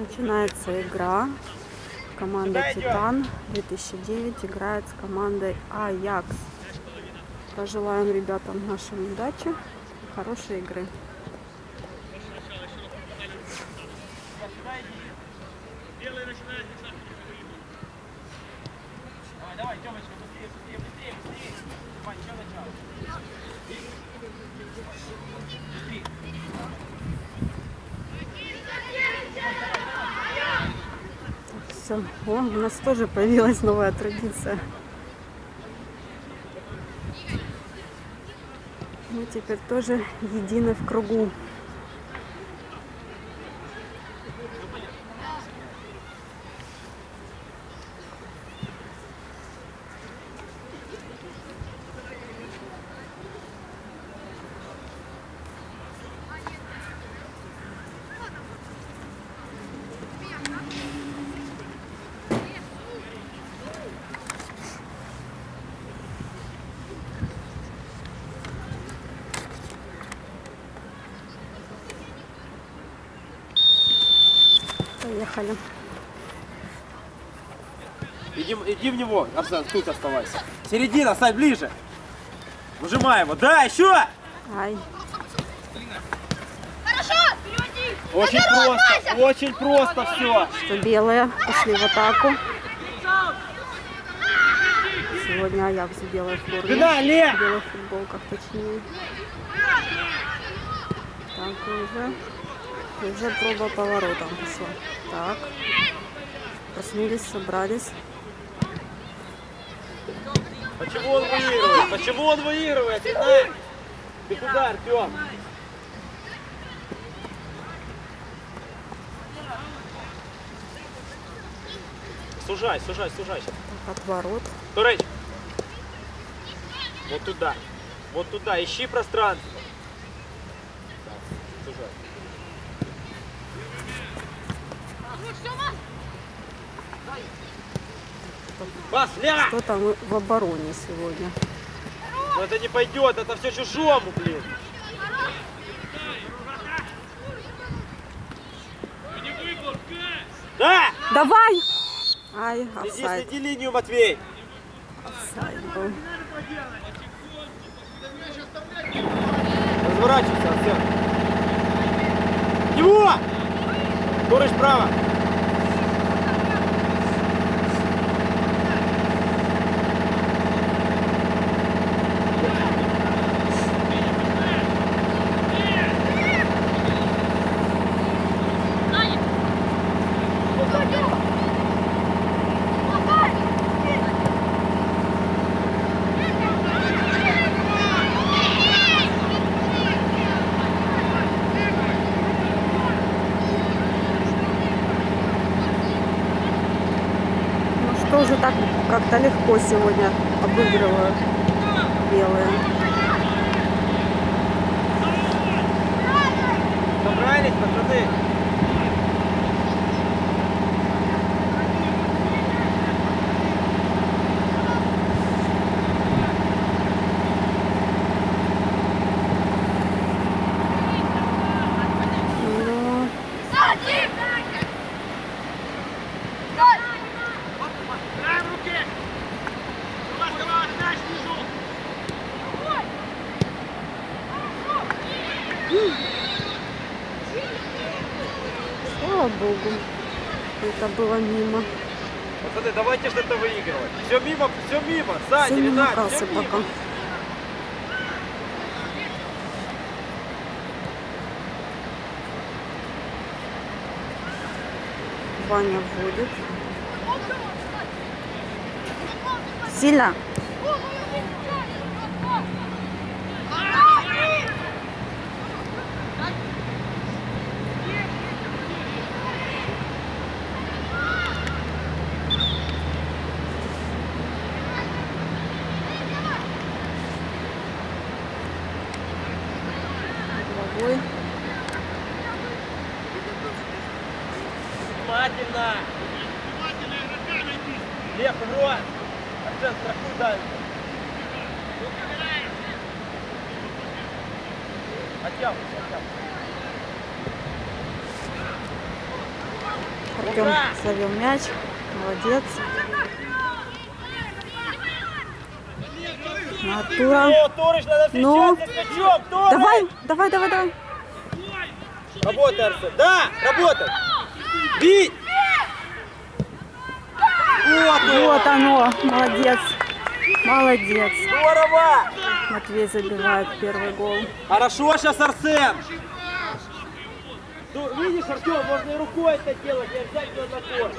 Начинается игра. Команда Титан 2009 играет с командой Аякс. Пожелаем ребятам нашим удачи и хорошей игры. Все. О, у нас тоже появилась новая традиция. Мы теперь тоже едины в кругу. Поехали. Иди, иди в него, Арсен, тут оставайся. Середина, стань ближе. Выжимай его. Да, еще! Ай. Хорошо! Переводи! Очень просто, очень просто все. Что белые пошли в атаку. Сегодня Аякс в белой форме. Спина, Ле! В белых футболках точнее. Так, уже. Уже проба поворотом пошла. Так. Проснулись, собрались. Почему он выигрывает? Почему он выигрывает? Ты? Ты куда, Артем? Сужай, сужай, сужай. Отворот. Турыч. Вот туда. Вот туда. Ищи пространство. Кто там в обороне сегодня? Но это не пойдет, это все чужому, блин. Да! Давай! Ай, Следи, офсайд. следи линию, Матвей. Офсайд был. Разворачивайся, Арсен. Его! Турыч право. Ну что же так как-то легко сегодня обыгрывают белые. Собрались, пацаны. Ну, это было мимо. Пацаны, давайте что-то выигрывать. Все мимо, все мимо. Сзади, Сын Ренат, намокался все мимо. пока. Ваня вводит. Сильно. Головой. Внимательно. Лев, игрок. Арсен, страхуй дальше. Оттягивайся, оттягивайся. Артем словил мяч. Молодец. Натура. Ну. Давай, давай, давай, давай. Работай, Арсен. Да, работай. Бить! Вот. Вот оно. Молодец. Молодец. Здорово! Матвей забивает первый гол. Хорошо сейчас, Арсен. Ну, видишь, Артем, можно и рукой это делать, не обязательно на корт.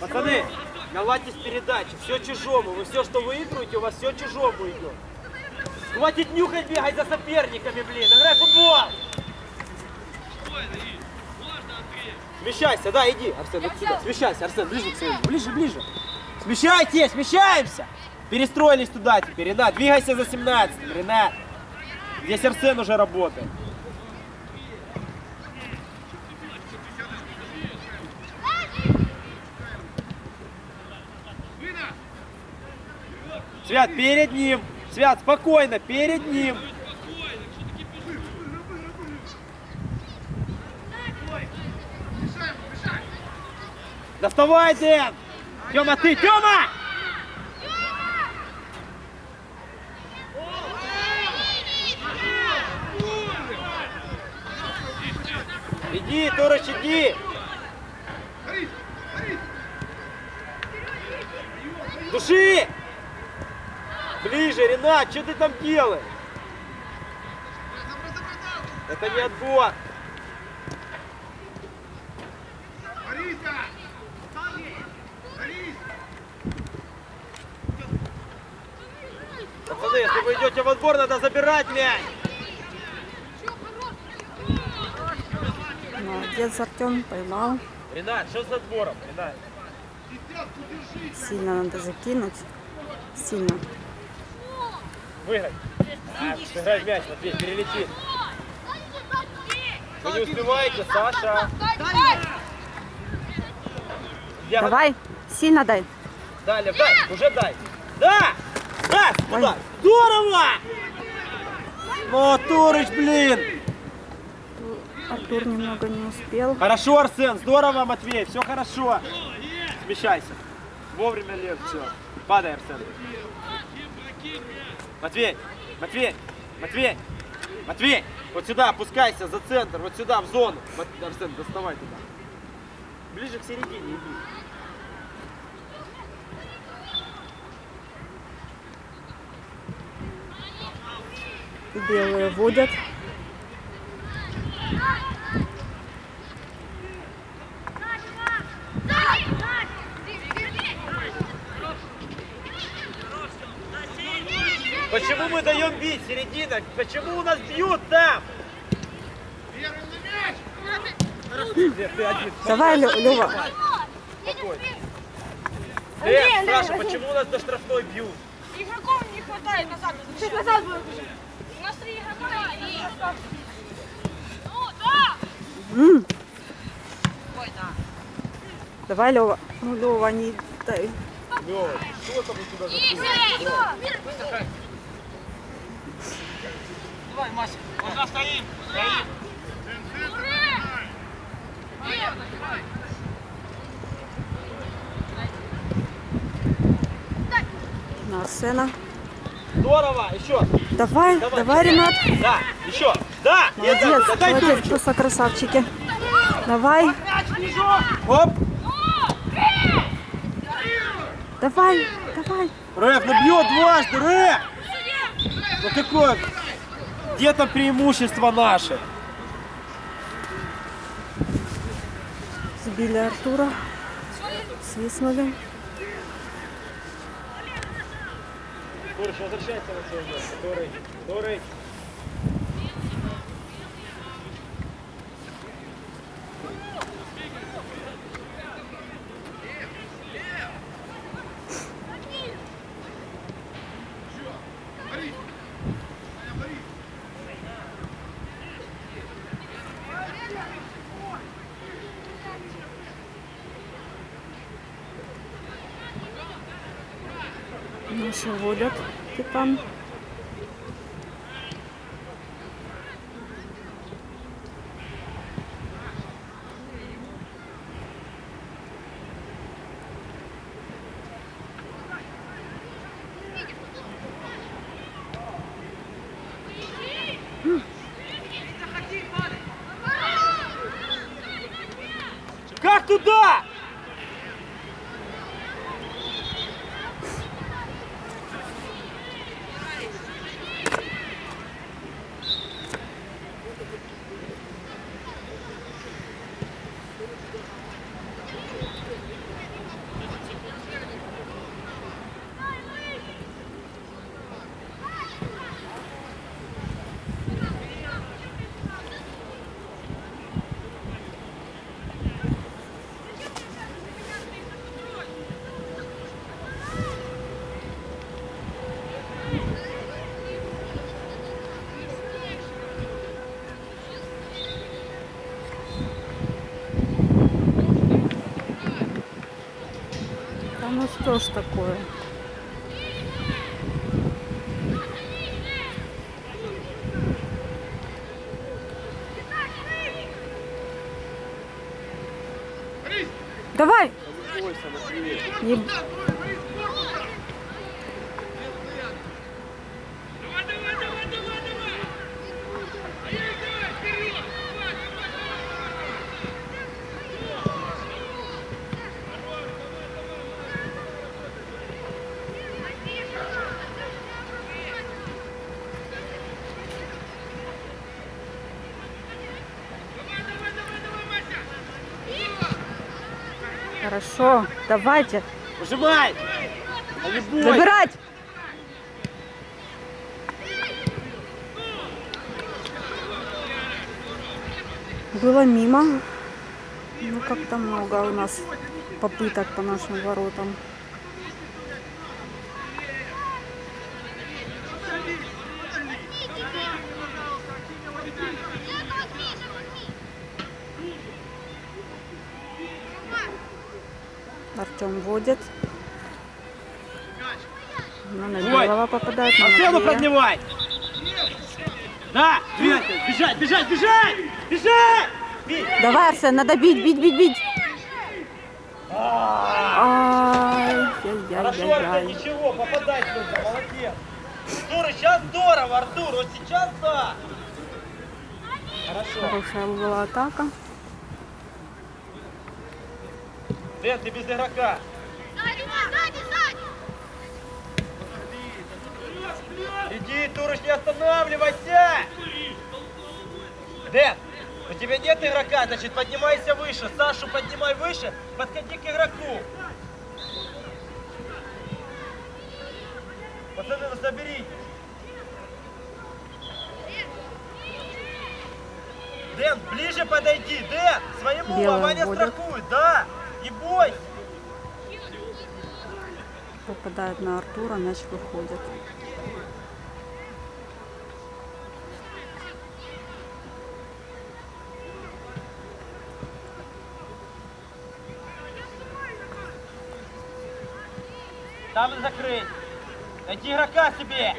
Пацаны, наладьтесь передачи, все чужому. Вы все, что выигрываете, у вас все чужому идет. Хватит нюхать, бегать за соперниками, блин. Играй футбол. Смещайся, да, иди, Арсен, вот сюда. Смещайся, Арсен, ближе к своему, ближе, ближе. Смещайтесь, смещаемся. Перестроились туда теперь, Ренат. Двигайся за 17, Ренат. Здесь Арсен уже работает. Свят, перед ним. Свят, спокойно, перед ним. Доставай, Дэн! Тёма, ты, Тёма! Иди, Торыч, иди! Души! Ближе, Ренат, что ты там делаешь? Это не отбор. Пацаны, если вы идете в отбор, надо забирать мяч. Молодец, Артем. Поймал. Ренат, что с отбором? Ренат. Сильно надо закинуть. Сильно. Выиграть. Сыграй мяч, Матвей, перелетит. Вы не успеваете, Саша. Я- Давай. Сильно дай. Лев, дай, уже дай. Да! Да, туда. Здорово! Ну, Турыч, блин! Артур немного не успел. Хорошо, Арсен, здорово, Матвей, все хорошо. Смещайся. Вовремя, Лев, все. Падай, Арсен. Матвей, Матвей, Матвей, Матвей, вот сюда опускайся, за центр, вот сюда, в зону. Мат- Арсен, доставай туда. Ближе к середине иди. Белые водят. Почему мы даем бить, середина? Почему у нас бьют там? Давай. Спокойно. Лев, Саша, почему у нас до штрафной бьют? Игроков не хватает назад. Чуть назад будет уже. У нас три игрока и... Ну, да! М. Давай, Лева. Ну, Лева, не дай. Лёва, что там у тебя Игорь! Давай, Мася. Куда стоим? Стоим. На Арсена. Здорово, еще. Давай, Давай. давай, Ренат. Да, еще. Да, Молодец, да, дай молодец, просто красавчики. Давай, Оп. давай, давай. Рэп, ну бьет дважды, Рэп. Ну какое? Где там преимущество наше? Сбили Артура. Свистнули. Турыч, возвращайся на свое место. Турыч, Турыч. Наши водят. Типа. Что ж такое? Давай! Не- Хорошо, давайте. Выжимай! Забирать! Было мимо. Ну, как-то много у нас попыток по нашим воротам. Артем водит. Ну, на. Белого попадает. Арсену Матвея. поднимай! Да! Двигайся! Бежать, бежать, бежать! Бежать! Бей! Давай, Арсен, надо бить, бить, бить, бить. Хорошо, Артем, ничего, попадать нужно, молодец. Артур, сейчас здорово, Артур, вот сейчас да. Хорошо. Хорошая была атака. Дэн, ты без игрока. Иди, Турыч, не останавливайся! Дэн, у тебя нет игрока, значит поднимайся выше. Сашу поднимай выше, подходи к игроку. Пацаны, ну соберитесь. Дэн, ближе подойди, Дэн, своему, а Белый Ваня вводит. страхует, да, не бойся. Попадает на Артура, мяч выходит. Там закрыть. Найти игрока себе.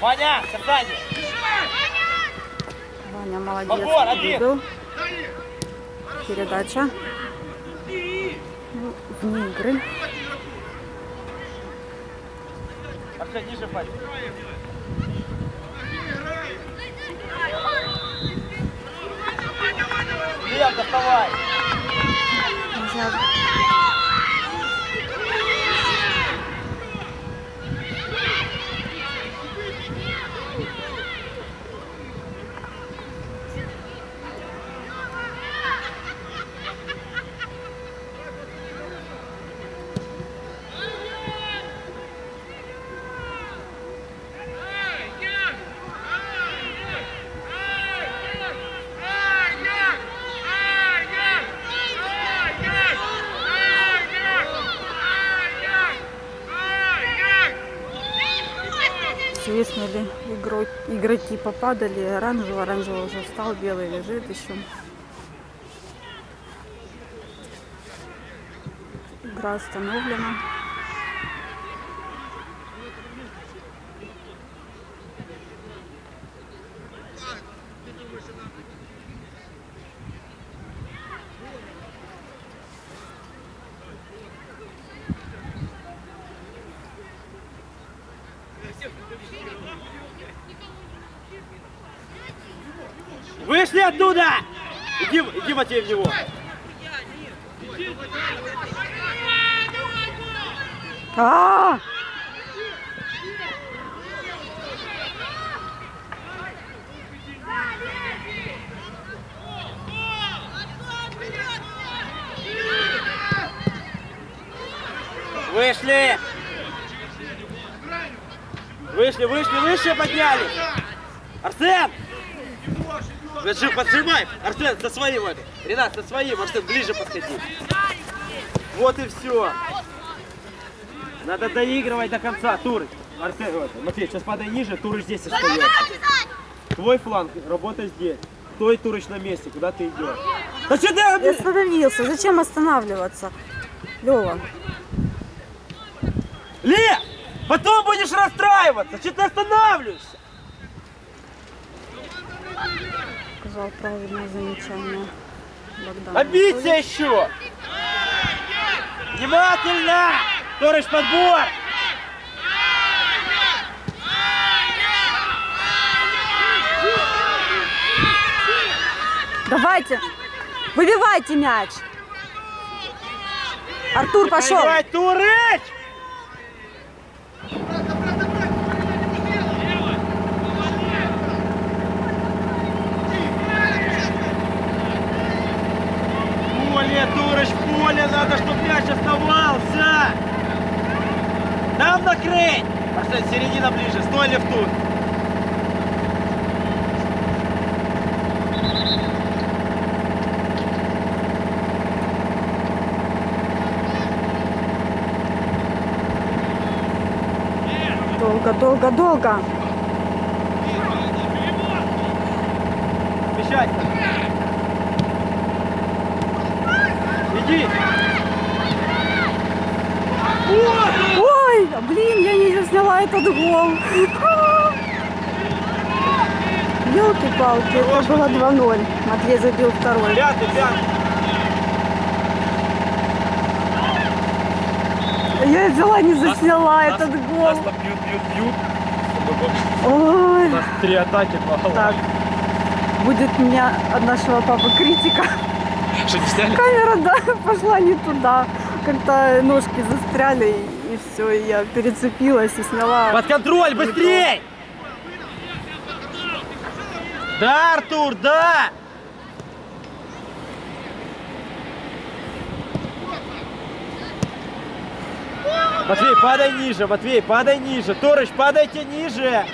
Ваня, касание. Ваня молодец. Попор, один. Передача. Ну, вне игры. Арсен, ниже пальцы. Лев, доставай. Попадали. Оранжевый, оранжевый уже встал, белый лежит еще. Игра остановлена. Вышли оттуда! Иди, иди, Матвей, в него. А! Вышли! Вышли, вышли, выше подняли! Арсен! Держи, поджимай! Арсен, со своим это! Ренат, со своим! Арсен, ближе подходи! Вот и все! Надо доигрывать до конца, Турыч! Арсен, вот, Матвей, сейчас подай ниже, Турыч здесь остается. Твой фланг, работа здесь. Стой, Турыч, на месте, куда ты идешь? Да что Я ты... остановился. Зачем останавливаться? Лева. Ле! Потом будешь расстраиваться! Что ты останавливаешься? Сказал правильное замечание. Богдан. Обидься еще! Внимательно! Торыш, подбор! Давайте. Выбивайте мяч. Артур пошел. Давай, Турыч! Поле, Турыч, в поле надо, чтобы мяч оставался! Там накрыть! Арсен, середина ближе, стой лев тут! Долго, долго, долго. Смещайся! Иди! Ой, блин, я не засняла этот гол. Елки-палки, это было 2-0. Матвей забил второй. Пятый, пятый! Я взяла, не засняла этот гол. Нас там бьют, бьют, бьют. Ой, У нас три атаки, два так. Будет меня от нашего папы критика. Что, не сняли? Камера, да, пошла не туда. Как-то ножки застряли, и все, и я перецепилась и сняла. Под контроль, быстрей! Да, Артур, да! Матвей, падай ниже, Матвей, падай ниже. Торыч, падайте ниже.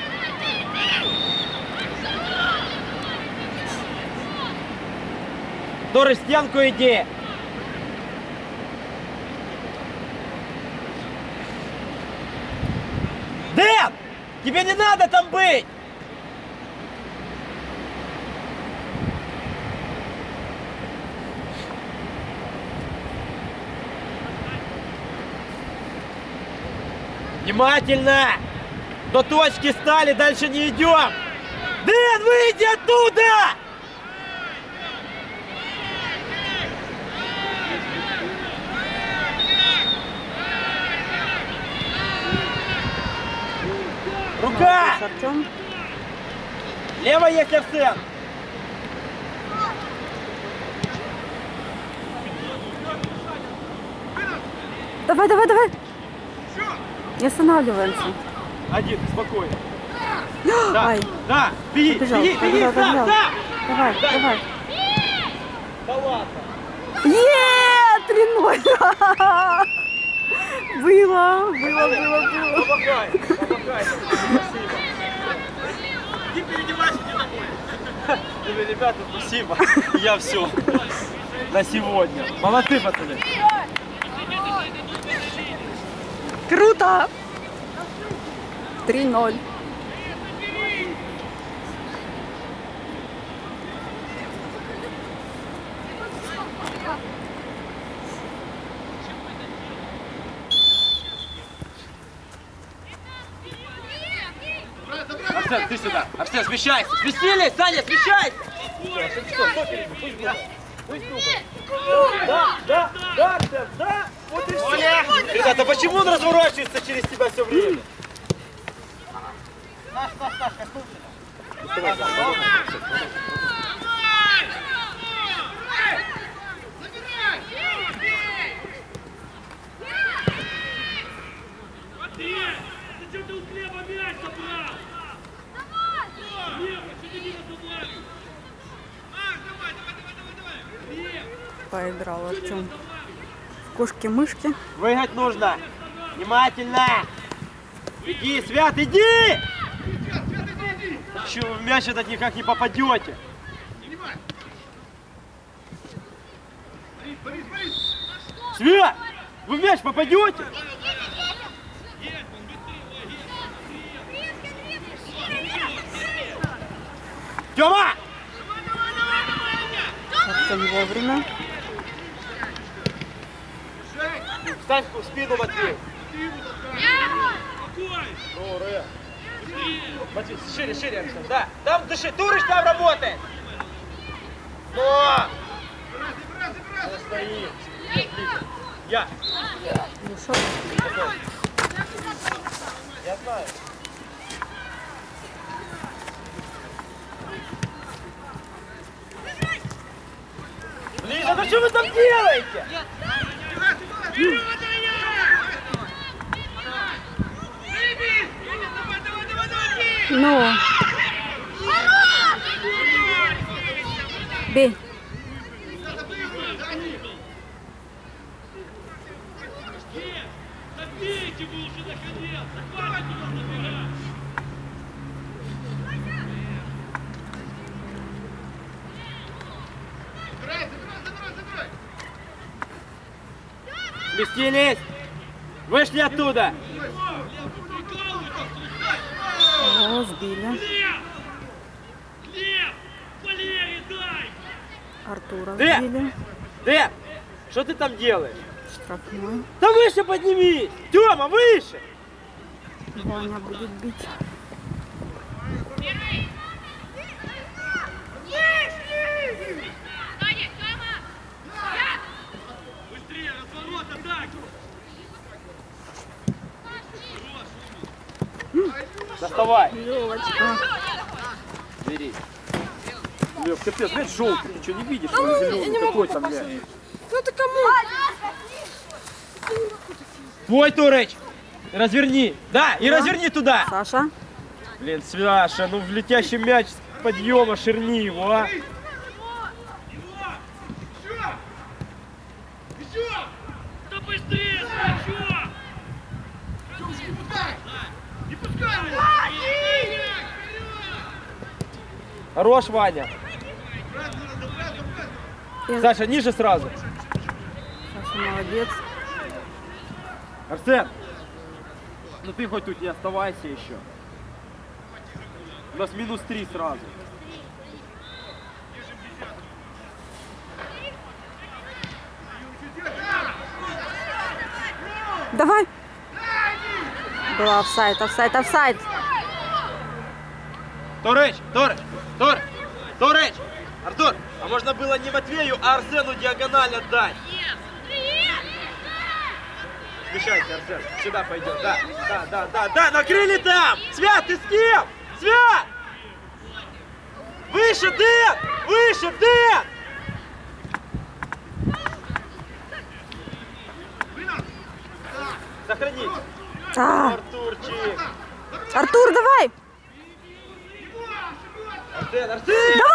Торыч, стенку иди. Дэн! Тебе не надо там быть! Внимательно! До точки стали, дальше не идем! Дэн, выйди оттуда! Рука! Лево есть Арсен! Давай, давай, давай. Не останавливаемся. Один, спокойно. Да, Ай, да, беги, побежал, беги, беги, побежал, да, побежал. да! Давай, Дай. давай. Да ладно. Е, 3-0. Было, было, было, было. Помогай, помогай. Спасибо. Иди переодевайся, иди домой. Ну, Ребята, спасибо. Я все. На сегодня. Молодцы, пацаны. Круто. 3-0. Арсен, ты сюда. Арсен, смещайся. Сместились, Саня, смещайся. Да, да, да, Арсен, да. Вот и все. Ребята, почему он разворачивается через тебя все время? Не забрали? Поиграл Артем. Кошки-мышки. Выиграть нужно. Внимательно. Иди, Свят, иди! Че, в мяч этот никак не попадете. Свят, вы в мяч попадете? Тёма! Очень вовремя. Встань в спину, Матвей. Спокойно. Матвей, шире, шире, Арсен. Да, там дыши. Турыч там работает. Но! Стоит. Я. Вышел. Я знаю. Ближе, ну что вы там делаете? Ну. No. B. Сместились! Вышли оттуда! О, сбили. Глеб! Глеб! Валерий, дай! Артура Э! сбили. Дэн, что ты там делаешь? Штрафной. Да выше поднимись! Тёма, выше! Ваня будет бить. Левочка. Бери. Лев, капец, блядь, желтый, ты что, не видишь? что он зеленый, какой там, блядь? Ну ты кому? Твой, Турыч! Разверни! Да, и разверни туда! Саша. Блин, Свяша, ну в летящий мяч с подъема ширни его, а! Да быстрее, Сачок! Не пускай его! Хорош, Ваня! Я- Саша, ниже сразу! Саша молодец. Арсен! Ну ты хоть тут не оставайся еще. У нас минус три сразу. Давай. Была офсайд, офсайд, офсайд. Турыч, Турыч, Тур, Турыч! Артур, а можно было не Матвею, а Арсену диагональ отдать? Смещайся, Арсен, сюда пойдем, да, да, да, да, да, накрыли там! Свят, ты с кем? Свят! Выше, Дэн! Выше, Дэн! Сохраните. А, Артурчик! Артур! Давай, No!